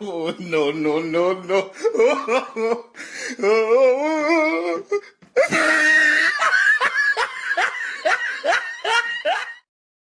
Oh, no, no, no, no.